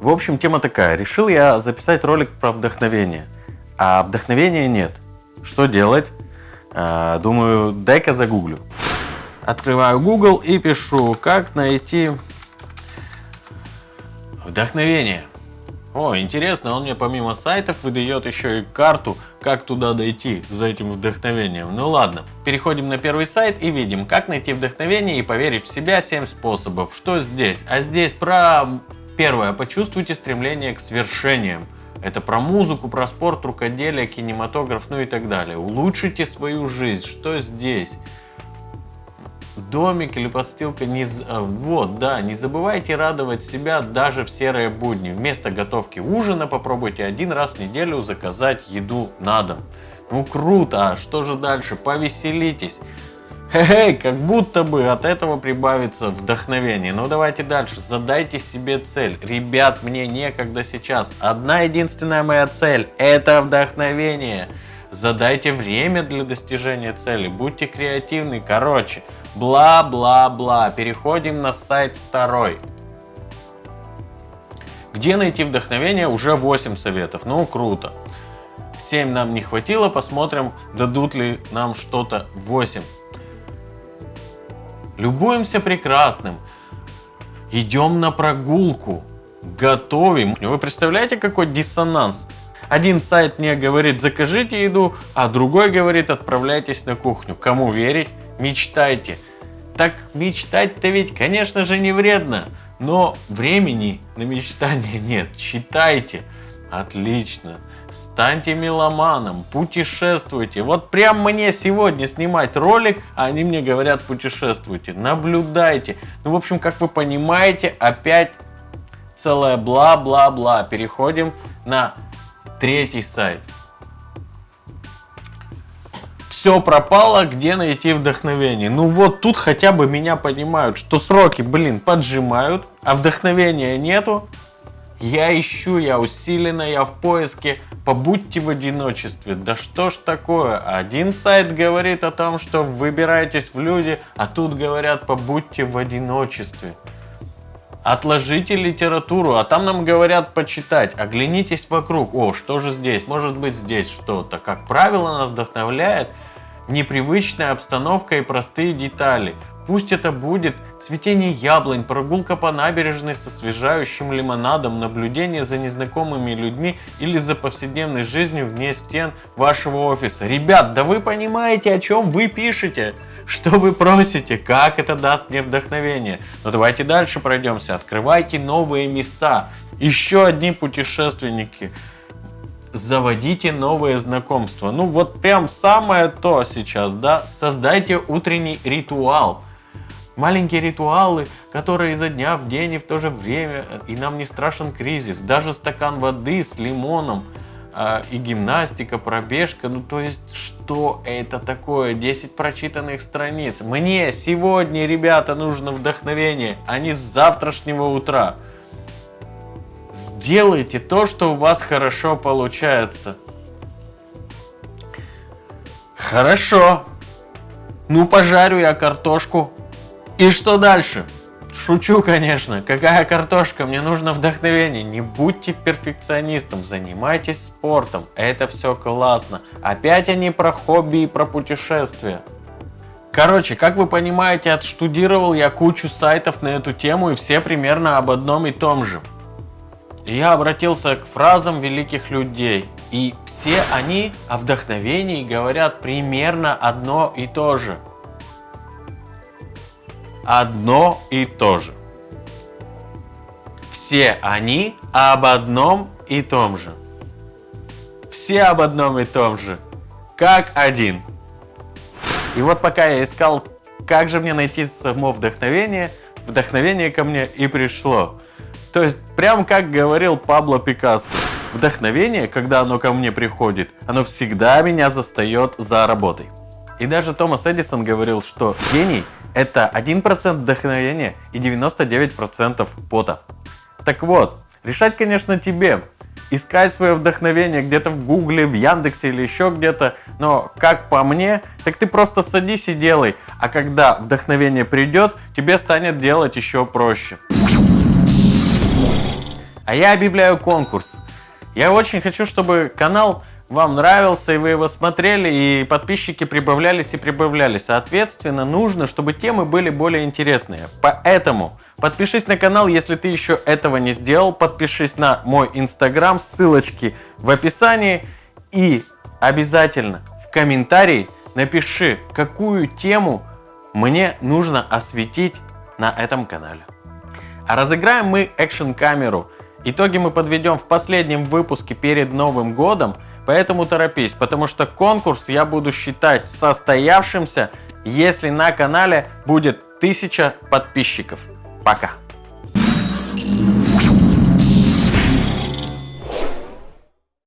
В общем, тема такая. Решил я записать ролик про вдохновение, а вдохновения нет. Что делать? А, думаю, дай-ка загуглю. Открываю Google и пишу, как найти вдохновение. О, интересно, он мне помимо сайтов выдает еще и карту, как туда дойти за этим вдохновением. Ну ладно, переходим на первый сайт и видим, как найти вдохновение и поверить в себя 7 способов. Что здесь? А здесь про первое, почувствуйте стремление к свершениям. Это про музыку, про спорт, рукоделие, кинематограф, ну и так далее. Улучшите свою жизнь. Что здесь? домик или подстилка. Не... А, вот, да, не забывайте радовать себя даже в серые будни. Вместо готовки ужина попробуйте один раз в неделю заказать еду на дом. Ну круто, а что же дальше? Повеселитесь. Хе-хей, как будто бы от этого прибавится вдохновение. Ну давайте дальше, задайте себе цель. Ребят, мне некогда сейчас. Одна единственная моя цель – это вдохновение. Задайте время для достижения цели, будьте креативны. Короче, Бла-бла-бла. Переходим на сайт второй. Где найти вдохновение? Уже 8 советов. Ну, круто. 7 нам не хватило. Посмотрим, дадут ли нам что-то 8. Любуемся прекрасным. Идем на прогулку. Готовим. Вы представляете, какой диссонанс? Один сайт мне говорит, закажите еду, а другой говорит, отправляйтесь на кухню. Кому верить? Мечтайте. Так мечтать-то ведь, конечно же, не вредно. Но времени на мечтание нет. Читайте. Отлично. Станьте меломаном, путешествуйте. Вот прям мне сегодня снимать ролик, а они мне говорят путешествуйте. Наблюдайте. Ну, в общем, как вы понимаете, опять целое бла-бла-бла. Переходим на третий сайт все пропало, где найти вдохновение. Ну вот тут хотя бы меня понимают, что сроки, блин, поджимают, а вдохновения нету. Я ищу, я усиленно, я в поиске. Побудьте в одиночестве. Да что ж такое? Один сайт говорит о том, что выбирайтесь в люди, а тут говорят, побудьте в одиночестве. Отложите литературу, а там нам говорят почитать. Оглянитесь вокруг. О, что же здесь? Может быть здесь что-то. Как правило, нас вдохновляет непривычная обстановка и простые детали. Пусть это будет цветение яблонь, прогулка по набережной со освежающим лимонадом, наблюдение за незнакомыми людьми или за повседневной жизнью вне стен вашего офиса. Ребят, да вы понимаете, о чем вы пишете? Что вы просите? Как это даст мне вдохновение? Но давайте дальше пройдемся. Открывайте новые места. Еще одни путешественники заводите новые знакомства. Ну вот прям самое то сейчас, да, создайте утренний ритуал. Маленькие ритуалы, которые изо дня в день и в то же время, и нам не страшен кризис. Даже стакан воды с лимоном э, и гимнастика, пробежка. Ну то есть, что это такое? 10 прочитанных страниц. Мне сегодня, ребята, нужно вдохновение, а не с завтрашнего утра. Сделайте то, что у вас хорошо получается. Хорошо. Ну, пожарю я картошку. И что дальше? Шучу, конечно. Какая картошка? Мне нужно вдохновение. Не будьте перфекционистом, занимайтесь спортом. Это все классно. Опять они про хобби и про путешествия. Короче, как вы понимаете, отштудировал я кучу сайтов на эту тему и все примерно об одном и том же. Я обратился к фразам великих людей, и все они о вдохновении говорят примерно одно и то же. Одно и то же. Все они об одном и том же. Все об одном и том же. Как один. И вот пока я искал, как же мне найти само вдохновение, вдохновение ко мне и пришло. То есть, прям как говорил Пабло Пикассо, вдохновение, когда оно ко мне приходит, оно всегда меня застает за работой. И даже Томас Эдисон говорил, что гений – это 1% вдохновения и 99% пота. Так вот, решать, конечно, тебе. Искать свое вдохновение где-то в Гугле, в Яндексе или еще где-то. Но, как по мне, так ты просто садись и делай. А когда вдохновение придет, тебе станет делать еще проще. А я объявляю конкурс. Я очень хочу, чтобы канал вам нравился, и вы его смотрели, и подписчики прибавлялись и прибавлялись. Соответственно, нужно, чтобы темы были более интересные. Поэтому подпишись на канал, если ты еще этого не сделал. Подпишись на мой инстаграм, ссылочки в описании. И обязательно в комментарии напиши, какую тему мне нужно осветить на этом канале. А разыграем мы экшн-камеру. Итоги мы подведем в последнем выпуске перед Новым годом. Поэтому торопись, потому что конкурс я буду считать состоявшимся, если на канале будет 1000 подписчиков. Пока!